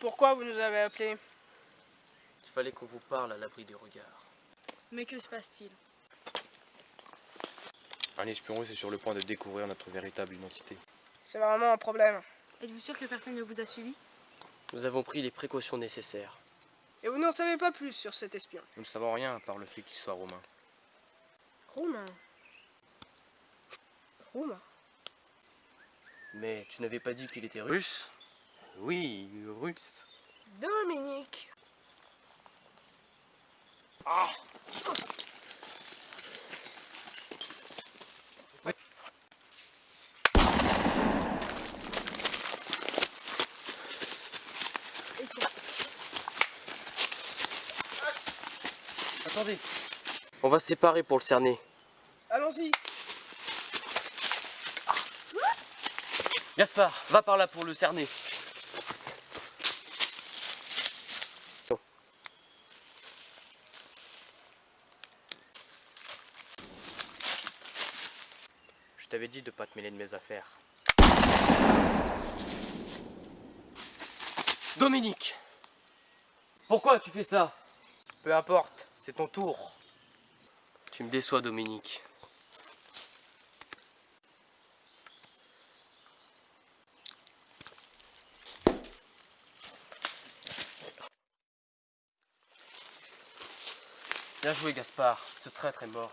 Pourquoi vous nous avez appelés? Il fallait qu'on vous parle à l'abri des regards. Mais que se passe-t-il? Un espion russe est sur le point de découvrir notre véritable identité. C'est vraiment un problème. Êtes-vous sûr que personne ne vous a suivi? Nous avons pris les précautions nécessaires. Et vous n'en savez pas plus sur cet espion? Nous ne savons rien à part le fait qu'il soit romain. Roumain? Roumain? Mais tu n'avais pas dit qu'il était russe? Oui, russe. Dominique Attendez On va se séparer pour le cerner. Allons-y Gaspard, va par là pour le cerner. Je t'avais dit de pas te mêler de mes affaires. Dominique Pourquoi tu fais ça? Peu importe, c'est ton tour. Tu me déçois, Dominique. Bien joué, Gaspard. Ce traître est mort.